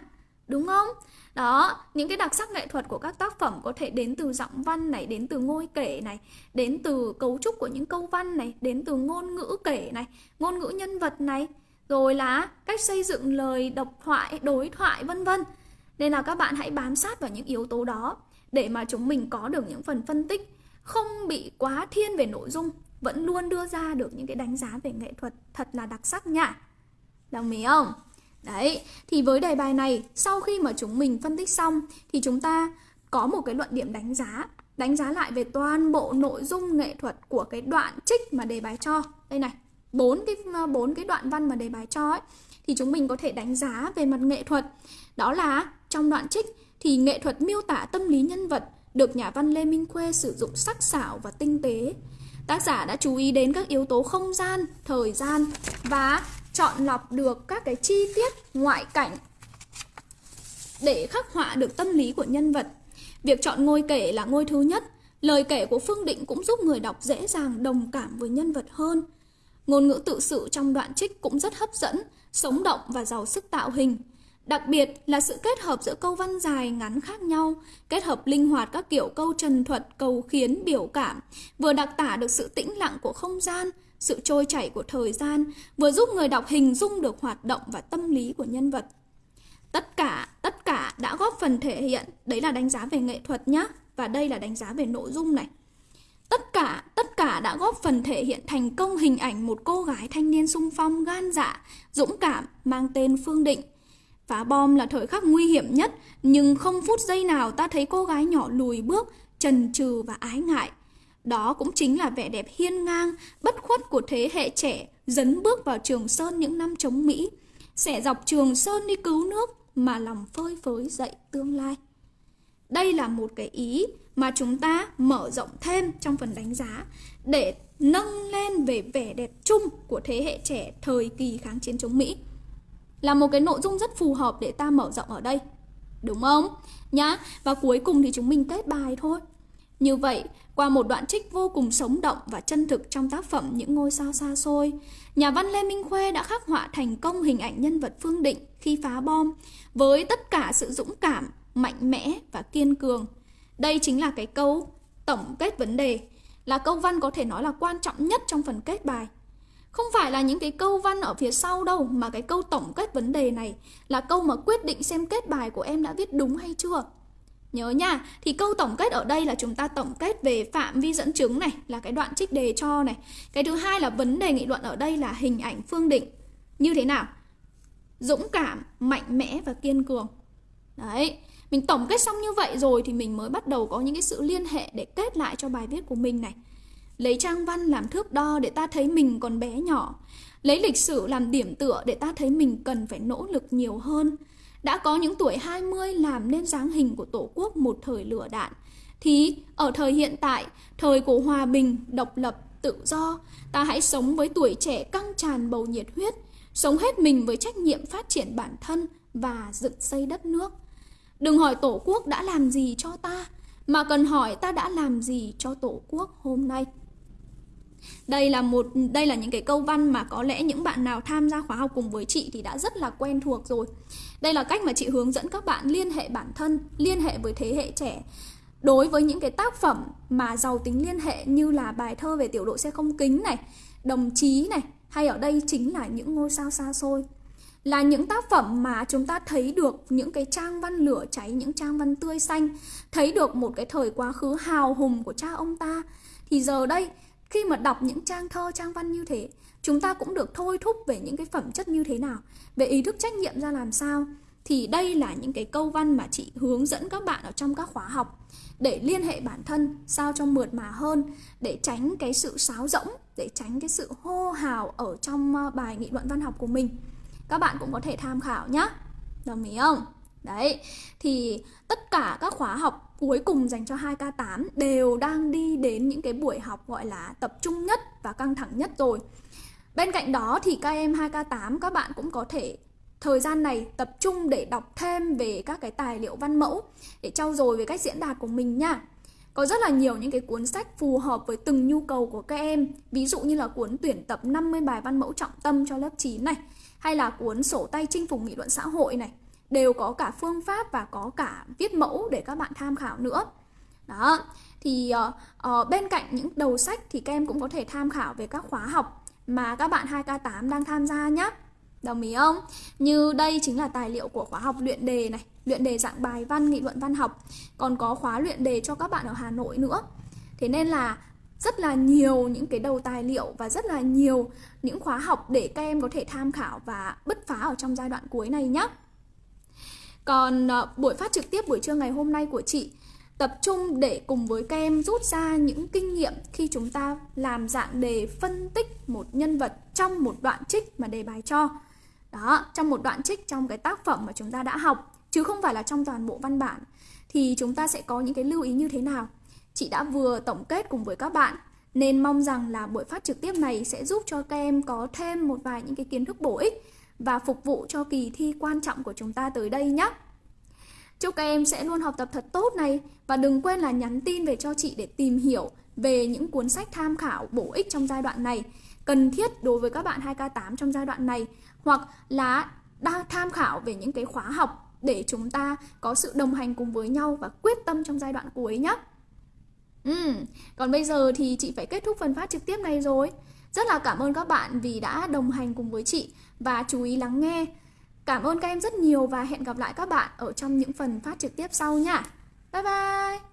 Speaker 1: Đúng không? Đó, những cái đặc sắc nghệ thuật của các tác phẩm có thể đến từ giọng văn này, đến từ ngôi kể này, đến từ cấu trúc của những câu văn này, đến từ ngôn ngữ kể này, ngôn ngữ nhân vật này, rồi là cách xây dựng lời độc thoại, đối thoại vân vân. Nên là các bạn hãy bám sát vào những yếu tố đó để mà chúng mình có được những phần phân tích không bị quá thiên về nội dung, vẫn luôn đưa ra được những cái đánh giá về nghệ thuật thật là đặc sắc nha. Đồng ý không? Đấy, thì với đề bài này, sau khi mà chúng mình phân tích xong thì chúng ta có một cái luận điểm đánh giá Đánh giá lại về toàn bộ nội dung nghệ thuật của cái đoạn trích mà đề bài cho Đây này, bốn cái bốn cái đoạn văn mà đề bài cho ấy Thì chúng mình có thể đánh giá về mặt nghệ thuật Đó là trong đoạn trích thì nghệ thuật miêu tả tâm lý nhân vật được nhà văn Lê Minh Khuê sử dụng sắc sảo và tinh tế. Tác giả đã chú ý đến các yếu tố không gian, thời gian và chọn lọc được các cái chi tiết ngoại cảnh để khắc họa được tâm lý của nhân vật. Việc chọn ngôi kể là ngôi thứ nhất Lời kể của Phương Định cũng giúp người đọc dễ dàng đồng cảm với nhân vật hơn. Ngôn ngữ tự sự trong đoạn trích cũng rất hấp dẫn, sống động và giàu sức tạo hình. Đặc biệt là sự kết hợp giữa câu văn dài ngắn khác nhau, kết hợp linh hoạt các kiểu câu trần thuật, cầu khiến, biểu cảm, vừa đặc tả được sự tĩnh lặng của không gian, sự trôi chảy của thời gian, vừa giúp người đọc hình dung được hoạt động và tâm lý của nhân vật. Tất cả, tất cả đã góp phần thể hiện, đấy là đánh giá về nghệ thuật nhé, và đây là đánh giá về nội dung này. Tất cả, tất cả đã góp phần thể hiện thành công hình ảnh một cô gái thanh niên sung phong, gan dạ, dũng cảm, mang tên Phương Định. Phá bom là thời khắc nguy hiểm nhất, nhưng không phút giây nào ta thấy cô gái nhỏ lùi bước, trần trừ và ái ngại. Đó cũng chính là vẻ đẹp hiên ngang, bất khuất của thế hệ trẻ dấn bước vào Trường Sơn những năm chống Mỹ, sẽ dọc Trường Sơn đi cứu nước mà lòng phơi phới dậy tương lai. Đây là một cái ý mà chúng ta mở rộng thêm trong phần đánh giá để nâng lên về vẻ đẹp chung của thế hệ trẻ thời kỳ kháng chiến chống Mỹ. Là một cái nội dung rất phù hợp để ta mở rộng ở đây. Đúng không? Nhá. Và cuối cùng thì chúng mình kết bài thôi. Như vậy, qua một đoạn trích vô cùng sống động và chân thực trong tác phẩm Những ngôi sao xa xôi, nhà văn Lê Minh Khuê đã khắc họa thành công hình ảnh nhân vật Phương Định khi phá bom với tất cả sự dũng cảm, mạnh mẽ và kiên cường. Đây chính là cái câu tổng kết vấn đề, là câu văn có thể nói là quan trọng nhất trong phần kết bài. Không phải là những cái câu văn ở phía sau đâu mà cái câu tổng kết vấn đề này là câu mà quyết định xem kết bài của em đã viết đúng hay chưa. Nhớ nha, thì câu tổng kết ở đây là chúng ta tổng kết về phạm vi dẫn chứng này, là cái đoạn trích đề cho này. Cái thứ hai là vấn đề nghị luận ở đây là hình ảnh phương định. Như thế nào? Dũng cảm, mạnh mẽ và kiên cường. Đấy, mình tổng kết xong như vậy rồi thì mình mới bắt đầu có những cái sự liên hệ để kết lại cho bài viết của mình này. Lấy trang văn làm thước đo để ta thấy mình còn bé nhỏ. Lấy lịch sử làm điểm tựa để ta thấy mình cần phải nỗ lực nhiều hơn. Đã có những tuổi 20 làm nên dáng hình của Tổ quốc một thời lửa đạn. Thì ở thời hiện tại, thời của hòa bình, độc lập, tự do, ta hãy sống với tuổi trẻ căng tràn bầu nhiệt huyết, sống hết mình với trách nhiệm phát triển bản thân và dựng xây đất nước. Đừng hỏi Tổ quốc đã làm gì cho ta, mà cần hỏi ta đã làm gì cho Tổ quốc hôm nay. Đây là một đây là những cái câu văn mà có lẽ những bạn nào tham gia khóa học cùng với chị thì đã rất là quen thuộc rồi. Đây là cách mà chị hướng dẫn các bạn liên hệ bản thân, liên hệ với thế hệ trẻ. Đối với những cái tác phẩm mà giàu tính liên hệ như là bài thơ về tiểu đội xe không kính này, đồng chí này, hay ở đây chính là những ngôi sao xa xôi là những tác phẩm mà chúng ta thấy được những cái trang văn lửa cháy, những trang văn tươi xanh, thấy được một cái thời quá khứ hào hùng của cha ông ta. Thì giờ đây, khi mà đọc những trang thơ, trang văn như thế, chúng ta cũng được thôi thúc về những cái phẩm chất như thế nào, về ý thức trách nhiệm ra làm sao. Thì đây là những cái câu văn mà chị hướng dẫn các bạn ở trong các khóa học để liên hệ bản thân sao cho mượt mà hơn, để tránh cái sự sáo rỗng, để tránh cái sự hô hào ở trong ờ, bài nghị luận văn học của mình. Các bạn cũng có thể tham khảo nhé đồng ý không? Đấy thì tất cả các khóa học cuối cùng dành cho 2K8 đều đang đi đến những cái buổi học gọi là tập trung nhất và căng thẳng nhất rồi. Bên cạnh đó thì các em 2K8 các bạn cũng có thể thời gian này tập trung để đọc thêm về các cái tài liệu văn mẫu để trau dồi về cách diễn đạt của mình nha. Có rất là nhiều những cái cuốn sách phù hợp với từng nhu cầu của các em, Ví dụ như là cuốn tuyển tập 50 bài văn mẫu trọng tâm cho lớp 9 này, hay là cuốn sổ tay chinh phục nghị luận xã hội này đều có cả phương pháp và có cả viết mẫu để các bạn tham khảo nữa đó thì uh, uh, bên cạnh những đầu sách thì các em cũng có thể tham khảo về các khóa học mà các bạn 2K8 đang tham gia nhé Đồng ý không? Như đây chính là tài liệu của khóa học luyện đề này Luyện đề dạng bài văn, nghị luận văn học Còn có khóa luyện đề cho các bạn ở Hà Nội nữa Thế nên là rất là nhiều những cái đầu tài liệu và rất là nhiều những khóa học để các em có thể tham khảo và bứt phá ở trong giai đoạn cuối này nhé. Còn uh, buổi phát trực tiếp buổi trưa ngày hôm nay của chị tập trung để cùng với các em rút ra những kinh nghiệm khi chúng ta làm dạng đề phân tích một nhân vật trong một đoạn trích mà đề bài cho. Đó, trong một đoạn trích trong cái tác phẩm mà chúng ta đã học chứ không phải là trong toàn bộ văn bản thì chúng ta sẽ có những cái lưu ý như thế nào Chị đã vừa tổng kết cùng với các bạn nên mong rằng là buổi phát trực tiếp này sẽ giúp cho các em có thêm một vài những cái kiến thức bổ ích và phục vụ cho kỳ thi quan trọng của chúng ta tới đây nhé. Chúc các em sẽ luôn học tập thật tốt này và đừng quên là nhắn tin về cho chị để tìm hiểu về những cuốn sách tham khảo bổ ích trong giai đoạn này cần thiết đối với các bạn 2K8 trong giai đoạn này hoặc là đang tham khảo về những cái khóa học để chúng ta có sự đồng hành cùng với nhau và quyết tâm trong giai đoạn cuối nhé. Ừ, còn bây giờ thì chị phải kết thúc phần phát trực tiếp này rồi. Rất là cảm ơn các bạn vì đã đồng hành cùng với chị và chú ý lắng nghe. Cảm ơn các em rất nhiều và hẹn gặp lại các bạn ở trong những phần phát trực tiếp sau nha. Bye bye!